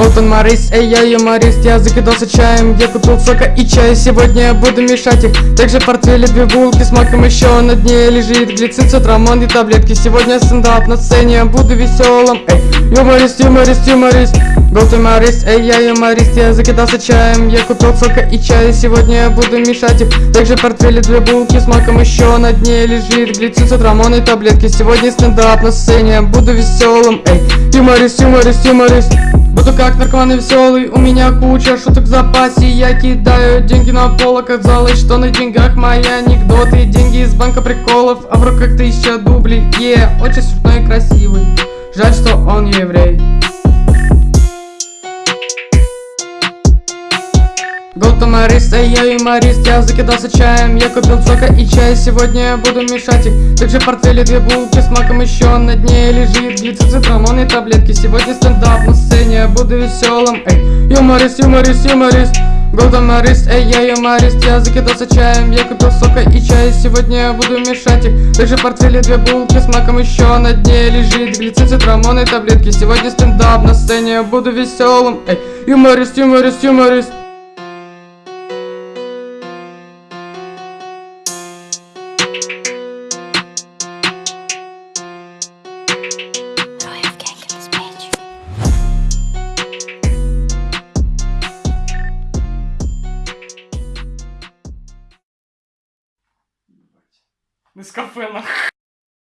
Голтон Морис, эй, я юморист Я закидался чаем, я купил сока и чая Сегодня я буду мешать их. Также в портфеле две булки с маком Еще на дне лежит глицин, цитрамон и таблетки. Сегодня стендап на сцене, я буду веселым Эй, юморист, юморист, юморист Голтон Морис, эй, я юморист Я закидался чаем, я купил сока и чая Сегодня я буду мешать их. Также в портфеле две булки с маком Еще на дне лежит глицин, цитрамон и таблетки. Сегодня стендап на сцене, буду веселым Эй, юморист, юморист, юморист Буду как наркоман и веселый, у меня куча шуток в запасе. Я кидаю деньги на пол, оказалось, что на деньгах мои анекдоты. Деньги из банка приколов, а в руках тысяча дублей. Е, очень смешной и красивый, жаль, что он еврей. Голтомарист, эй, я юморист, я закидался чаем. Я купил сока и чай, сегодня я буду мешать их. Также в портфеле две булки с маком еще на дне лежит. Глицин, цитрамон и таблетки Сегодня стендап на сцене, я буду веселым Эй, юморист, юморист, юморист. Голтомарист, эй, я юморист, я закидался чаем Я купил сока и чай, сегодня я буду мешать их Также в портфеле две булки с маком еще на дне лежит Глицин, цитрамон и таблетки. Сегодня стендап на сцене, я буду веселым Эй, юморист, юморист, юморист Нескафе нахуй.